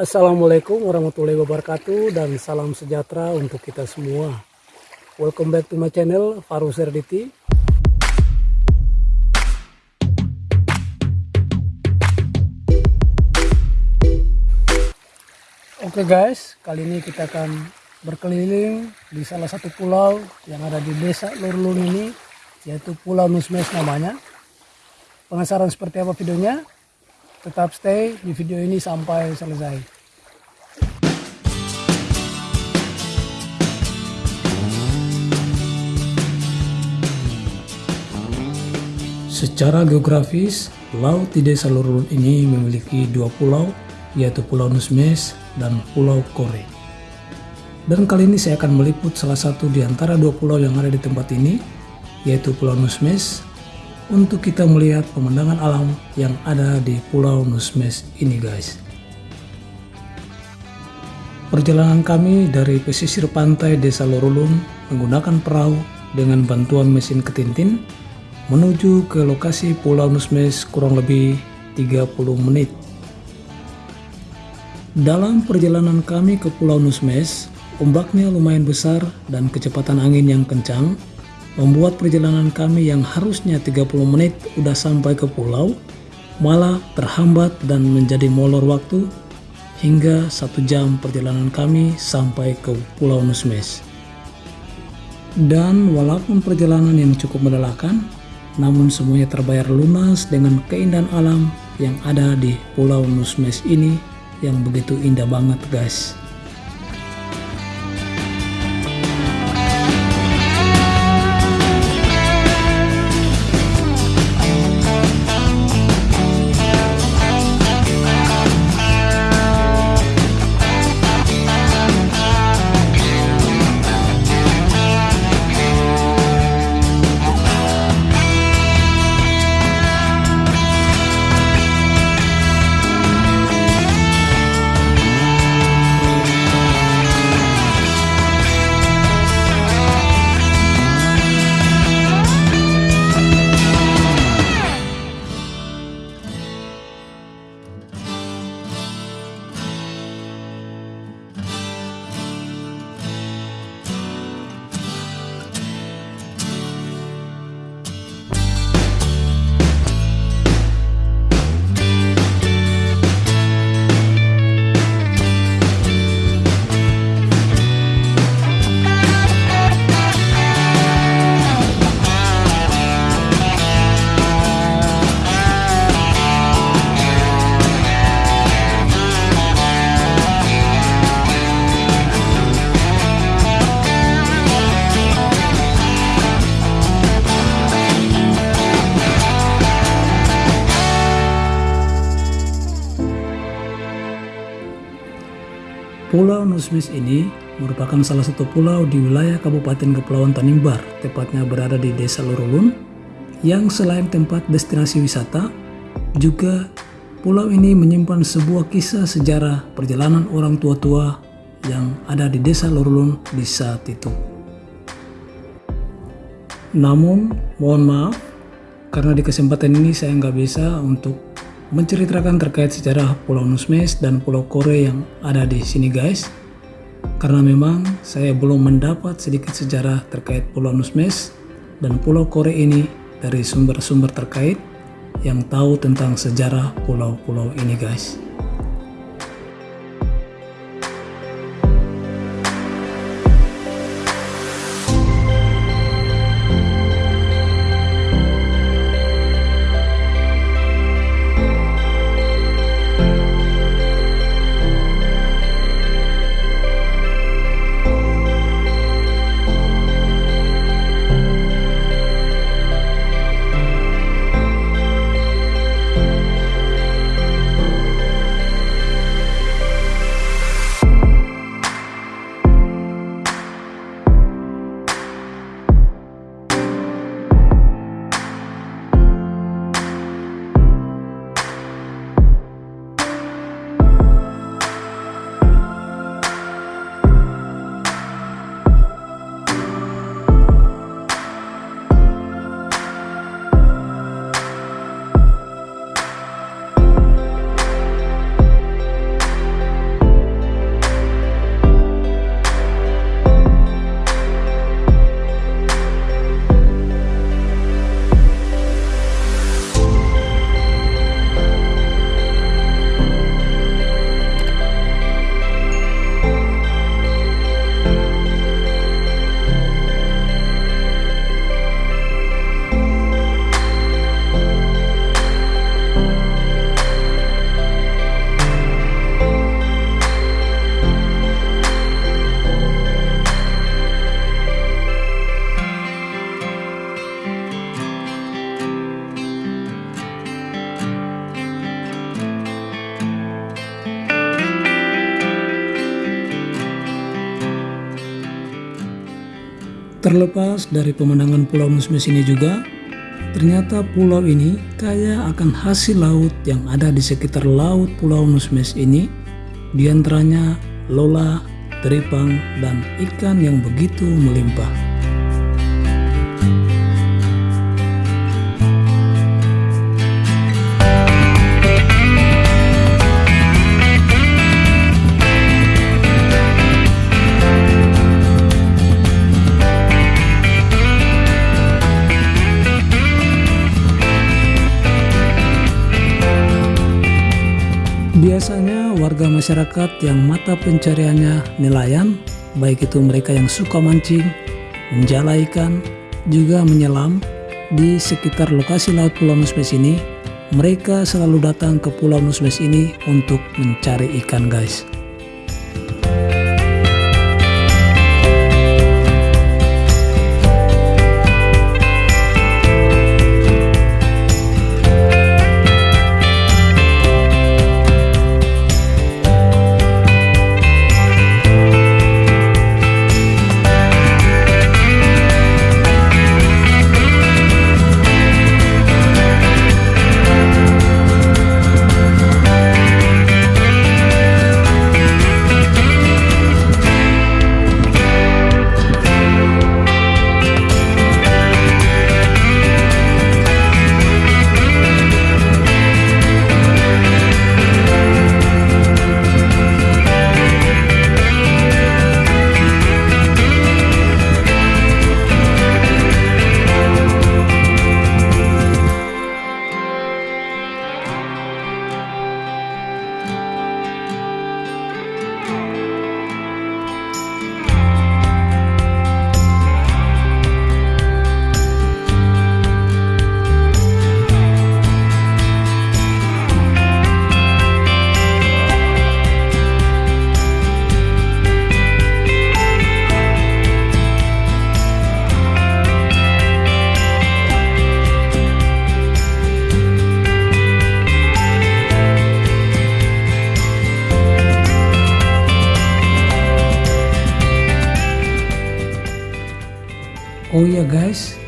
Assalamualaikum warahmatullahi wabarakatuh dan salam sejahtera untuk kita semua. Welcome back to my channel Faru Serditi. Oke guys, kali ini kita akan berkeliling di salah satu pulau yang ada di desa Lurlun ini, yaitu Pulau Nusmes namanya. Penasaran seperti apa videonya? Tetap stay di video ini sampai selesai. Secara geografis, laut di desa Lurun ini memiliki dua pulau, yaitu Pulau Nusmes dan Pulau Kore. Dan kali ini saya akan meliput salah satu di antara dua pulau yang ada di tempat ini, yaitu Pulau Nusmes untuk kita melihat pemandangan alam yang ada di Pulau Nusmes ini guys. Perjalanan kami dari pesisir pantai Desa Lorulun menggunakan perahu dengan bantuan mesin ketintin menuju ke lokasi Pulau Nusmes kurang lebih 30 menit. Dalam perjalanan kami ke Pulau Nusmes, ombaknya lumayan besar dan kecepatan angin yang kencang membuat perjalanan kami yang harusnya 30 menit udah sampai ke pulau malah terhambat dan menjadi molor waktu hingga satu jam perjalanan kami sampai ke Pulau Nusmes. Dan walaupun perjalanan yang cukup melelahkan, namun semuanya terbayar lunas dengan keindahan alam yang ada di Pulau Nusmes ini yang begitu indah banget guys. Pulau Nusmis ini merupakan salah satu pulau di wilayah Kabupaten Kepulauan Tanimbar, tepatnya berada di Desa Lurulun, yang selain tempat destinasi wisata, juga pulau ini menyimpan sebuah kisah sejarah perjalanan orang tua-tua yang ada di Desa Lurulun di saat itu. Namun, mohon maaf, karena di kesempatan ini saya nggak bisa untuk menceritakan terkait sejarah Pulau Nusmes dan Pulau Kore yang ada di sini guys. Karena memang saya belum mendapat sedikit sejarah terkait Pulau Nusmes dan Pulau Kore ini dari sumber-sumber terkait yang tahu tentang sejarah pulau-pulau ini guys. Terlepas dari pemandangan Pulau Nusmes ini juga, ternyata pulau ini kaya akan hasil laut yang ada di sekitar laut Pulau Nusmes ini, di antaranya lola, teripang, dan ikan yang begitu melimpah. Warga masyarakat yang mata pencariannya nelayan, baik itu mereka yang suka mancing, menjala ikan, juga menyelam di sekitar lokasi Laut Pulau Nusmes ini, mereka selalu datang ke Pulau Nusmes ini untuk mencari ikan guys. Oh ya guys,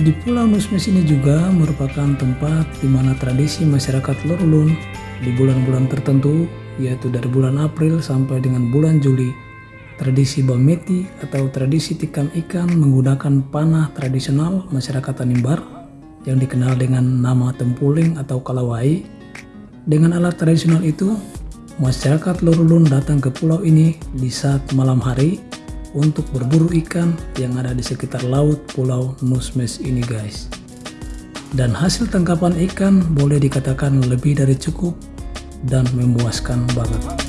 di Pulau Nusmes ini juga merupakan tempat di mana tradisi masyarakat Lorulun di bulan-bulan tertentu, yaitu dari bulan April sampai dengan bulan Juli, tradisi Bameti atau tradisi tikam ikan menggunakan panah tradisional masyarakat Tanimbar yang dikenal dengan nama tempuling atau kalawai. Dengan alat tradisional itu, masyarakat Lorulun datang ke pulau ini di saat malam hari untuk berburu ikan yang ada di sekitar laut Pulau Nusmes ini guys. Dan hasil tangkapan ikan boleh dikatakan lebih dari cukup dan memuaskan banget.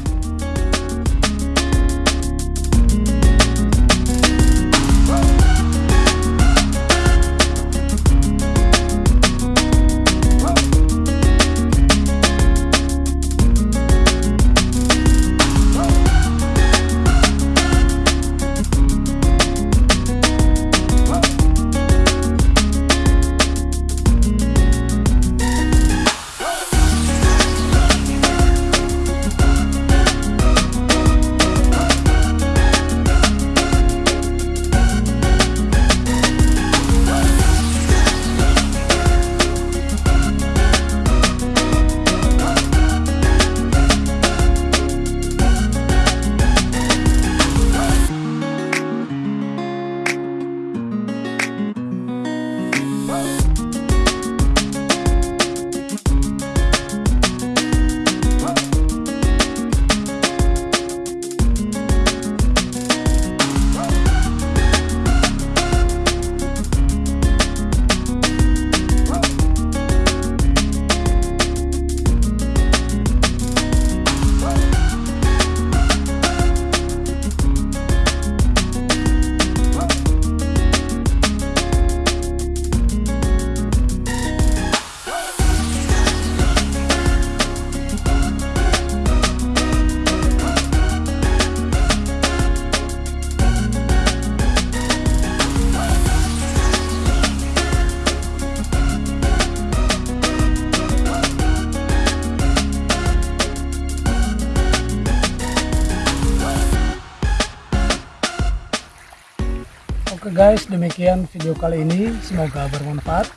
Oke guys, demikian video kali ini. Semoga bermanfaat.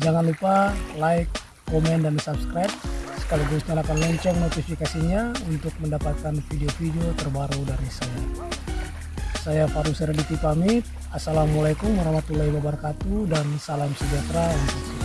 Jangan lupa like, komen, dan subscribe. Sekaligus nyalakan lonceng notifikasinya untuk mendapatkan video-video terbaru dari saya. Saya Faru Serediti pamit. Assalamualaikum warahmatullahi wabarakatuh dan salam sejahtera untuk kita.